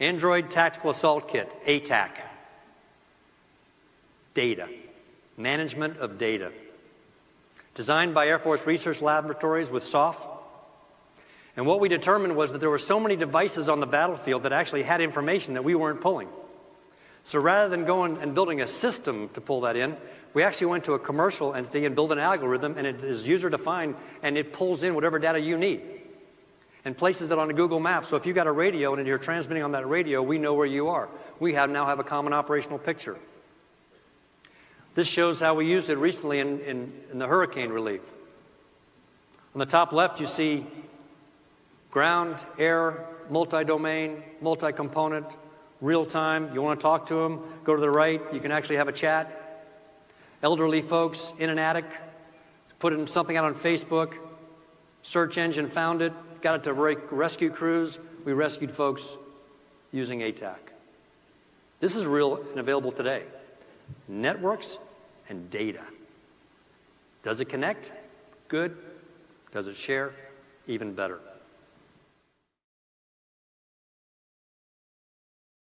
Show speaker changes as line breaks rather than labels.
Android Tactical Assault Kit, ATAK. Data, management of data. Designed by Air Force Research Laboratories with SOF. And what we determined was that there were so many devices on the battlefield that actually had information that we weren't pulling. So rather than going and building a system to pull that in, we actually went to a commercial entity and built an algorithm and it is user defined and it pulls in whatever data you need and places it on a Google map. So if you've got a radio and you're transmitting on that radio, we know where you are. We have now have a common operational picture. This shows how we used it recently in, in, in the hurricane relief. On the top left, you see ground, air, multi-domain, multi-component, real time. You want to talk to them, go to the right. You can actually have a chat elderly folks in an attic, put something out on Facebook, search engine found it, got it to rescue crews. We rescued folks using ATAK. This is real and available today. Networks and data. Does it connect? Good. Does it share? Even better.